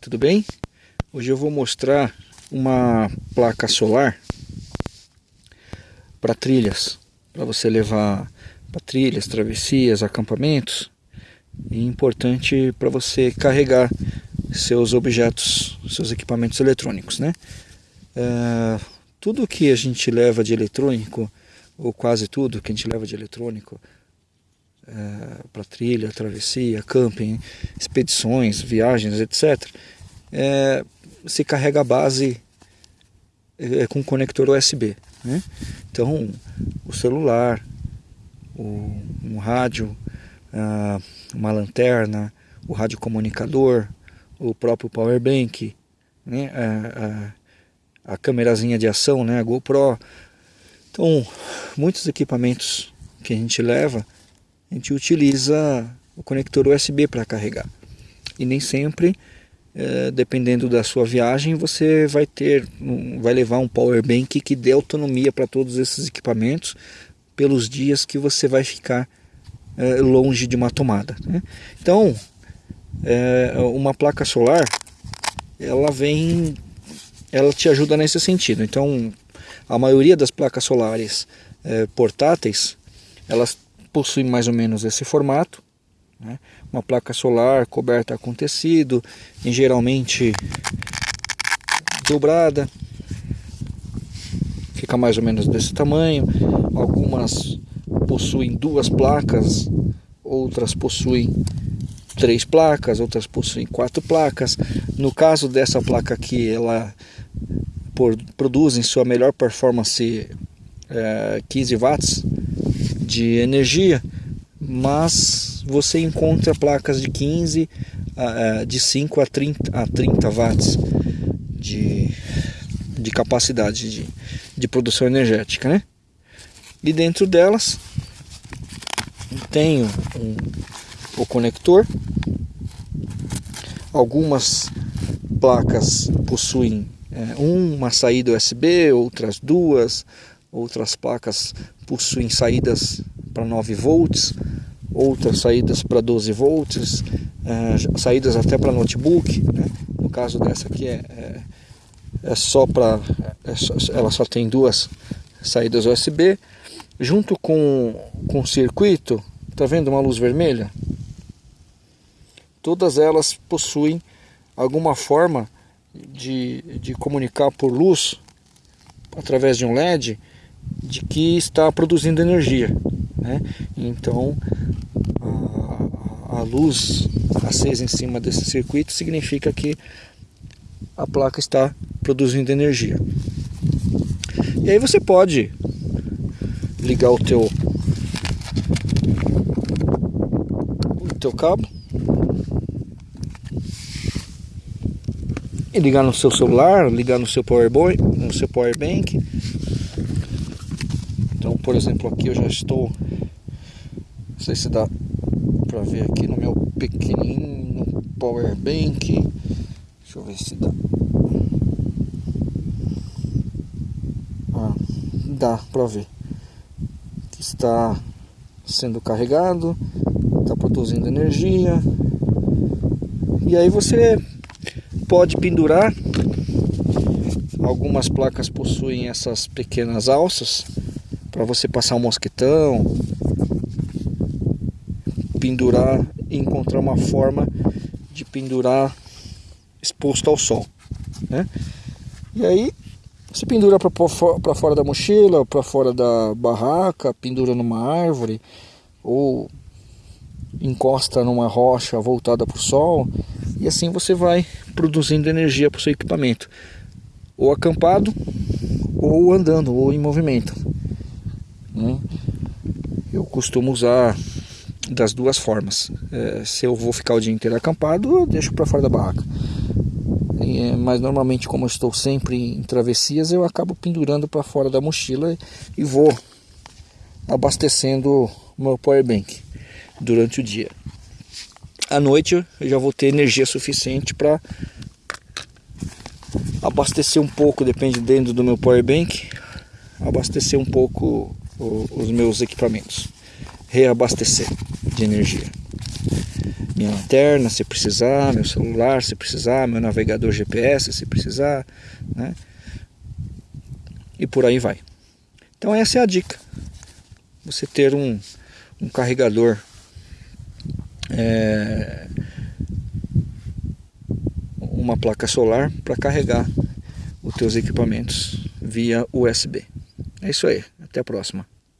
Tudo bem? Hoje eu vou mostrar uma placa solar para trilhas, para você levar para trilhas, travessias, acampamentos. E importante para você carregar seus objetos, seus equipamentos eletrônicos, né? É, tudo que a gente leva de eletrônico, ou quase tudo que a gente leva de eletrônico, é, para trilha, travessia, camping, expedições, viagens, etc. É, se carrega a base é, com conector USB. Né? Então, o celular, o, um rádio, uh, uma lanterna, o radiocomunicador, o próprio power bank, né? a, a, a câmerazinha de ação, né? a GoPro. Então, muitos equipamentos que a gente leva gente utiliza o conector USB para carregar. E nem sempre, é, dependendo da sua viagem, você vai ter, vai levar um power bank que dê autonomia para todos esses equipamentos pelos dias que você vai ficar é, longe de uma tomada. Né? Então, é, uma placa solar, ela vem, ela te ajuda nesse sentido. Então, a maioria das placas solares portáteis, elas possui mais ou menos esse formato, né? uma placa solar coberta com tecido, em geralmente dobrada, fica mais ou menos desse tamanho. Algumas possuem duas placas, outras possuem três placas, outras possuem quatro placas. No caso dessa placa aqui, ela por, produz em sua melhor performance é, 15 watts de energia, mas você encontra placas de 15, de 5 a 30, a 30 watts de, de capacidade de, de produção energética, né? E dentro delas tem um, o conector. Algumas placas possuem é, uma saída USB, outras duas, outras placas possuem saídas para 9 volts, outras saídas para 12 volts, é, saídas até para notebook. Né? No caso dessa aqui é, é, é só para. É ela só tem duas saídas USB. Junto com, com o circuito, tá vendo uma luz vermelha? Todas elas possuem alguma forma de, de comunicar por luz através de um LED de que está produzindo energia. Né? Então a, a luz acesa em cima desse circuito significa que a placa está produzindo energia. E aí você pode ligar o teu o teu cabo e ligar no seu celular, ligar no seu power boy, no seu power bank por exemplo, aqui eu já estou, não sei se dá para ver aqui no meu pequenino power bank. Deixa eu ver se dá. Ah, dá para ver que está sendo carregado, está produzindo energia. E aí você pode pendurar. Algumas placas possuem essas pequenas alças para você passar um mosquetão, pendurar e encontrar uma forma de pendurar exposto ao sol, né? E aí você pendura para fora da mochila, para fora da barraca, pendura numa árvore ou encosta numa rocha voltada para o sol e assim você vai produzindo energia para o seu equipamento, ou acampado, ou andando, ou em movimento. Né? Eu costumo usar das duas formas. É, se eu vou ficar o dia inteiro acampado, eu deixo para fora da barraca. É, mas normalmente, como eu estou sempre em travessias, eu acabo pendurando para fora da mochila e vou abastecendo o meu power bank durante o dia. À noite eu já vou ter energia suficiente para abastecer um pouco, dependendo do meu power bank, abastecer um pouco os meus equipamentos, reabastecer de energia. minha lanterna se precisar, meu celular se precisar, meu navegador GPS se precisar, né? E por aí vai. Então essa é a dica. Você ter um, um carregador é, uma placa solar para carregar os teus equipamentos via USB. É isso aí, até a próxima.